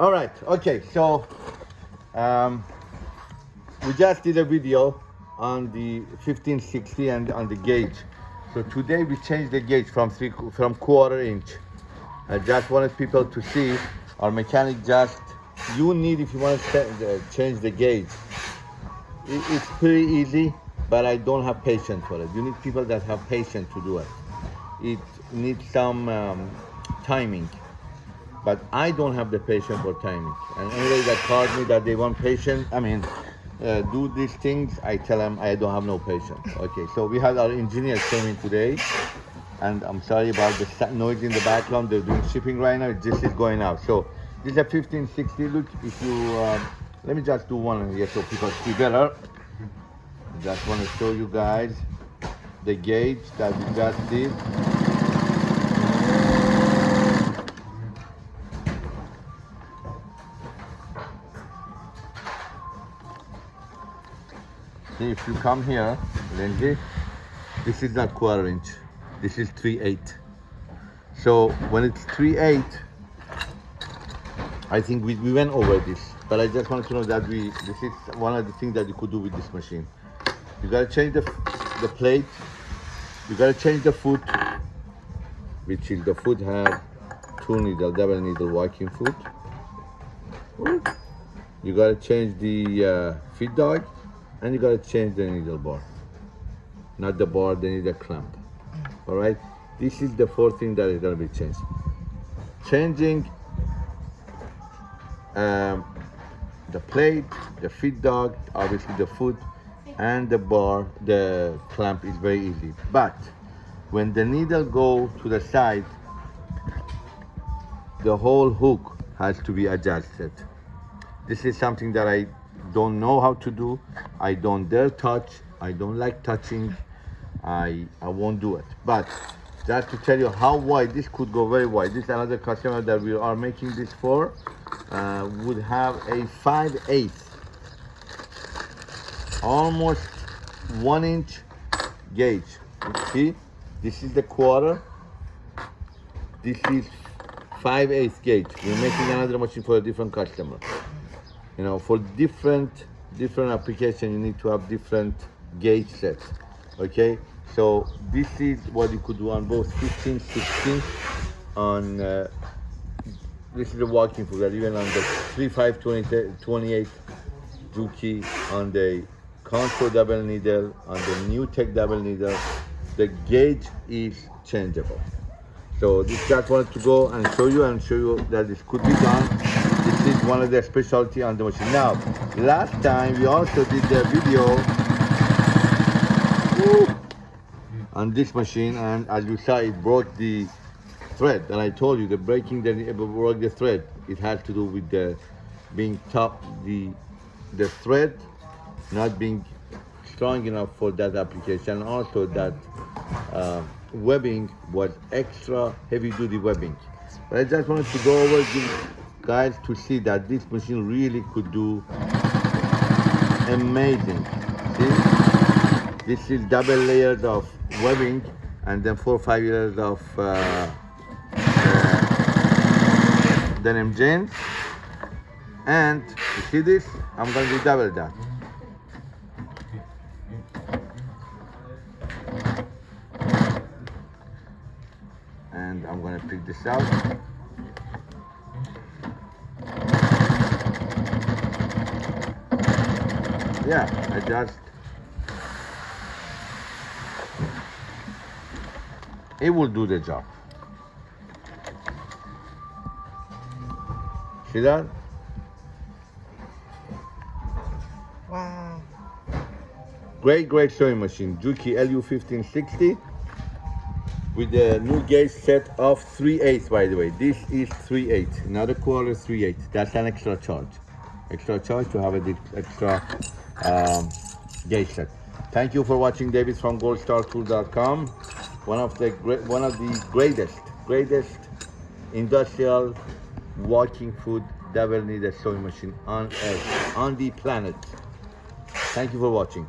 All right, okay, so um, we just did a video on the 1560 and on the gauge. So today we changed the gauge from three from quarter inch. I just wanted people to see our mechanic just you need if you want to uh, change the gauge. It's pretty easy, but I don't have patience for it. You need people that have patience to do it. It needs some um, timing but I don't have the patience for timing. And anybody that calls me that they want patience, I mean, uh, do these things, I tell them I don't have no patience. Okay, so we had our engineers came in today, and I'm sorry about the noise in the background. They're doing shipping right now. This is going out. So this is a 1560. Look, if you um, let me just do one here so people see better. Just want to show you guys the gauge that we just did. If you come here, Lindsay, this is not quarter inch. This is 3 8. So when it's 3 8, I think we, we went over this. But I just wanted to know that we this is one of the things that you could do with this machine. You gotta change the, the plate. You gotta change the foot, which is the foot have two needle, double needle walking foot. You gotta change the uh, feed dog and you gotta change the needle bar. Not the bar the needle clamp. All right this is the fourth thing that is gonna be changed. Changing um, the plate the feed dog obviously the foot and the bar the clamp is very easy. But when the needle go to the side the whole hook has to be adjusted. This is something that I don't know how to do. I don't dare touch. I don't like touching. I i won't do it. But just to tell you how wide this could go very wide. This is another customer that we are making this for uh, would have a 5 8 almost one inch gauge. See? This is the quarter. This is 5 8 gauge. We're making another machine for a different customer you know for different different application you need to have different gauge sets okay? So this is what you could do on both 15 16 on uh, this is a walking foot even on the 35 20, 28 Juki on the Contour double needle on the new tech double needle the gauge is changeable. So this just wanted to go and show you and show you that this could be done one of their specialty on the machine. Now, last time we also did the video on this machine and as you saw it broke the thread and I told you the breaking that it broke the thread. It had to do with the being top the the thread not being strong enough for that application. Also that uh, webbing was extra heavy duty webbing. But I just wanted to go over guys to see that this machine really could do amazing. See? This is double layers of webbing and then four or five layers of uh, uh, denim jeans. And you see this? I'm going to double that. And i'm going to pick this out yeah, I just it will do the job. See that? Wow. Great, great sewing machine. Juki LU1560 with the new gauge set of 3 8 by the way. This is 3 8, not a quarter 3 8. That's an extra charge. Extra charge to have a extra um, gauge set. Thank you for watching David from goldstartool.com. One of the great, one of the greatest, greatest industrial walking foot double needed sewing machine on earth, on the planet. Thank you for watching.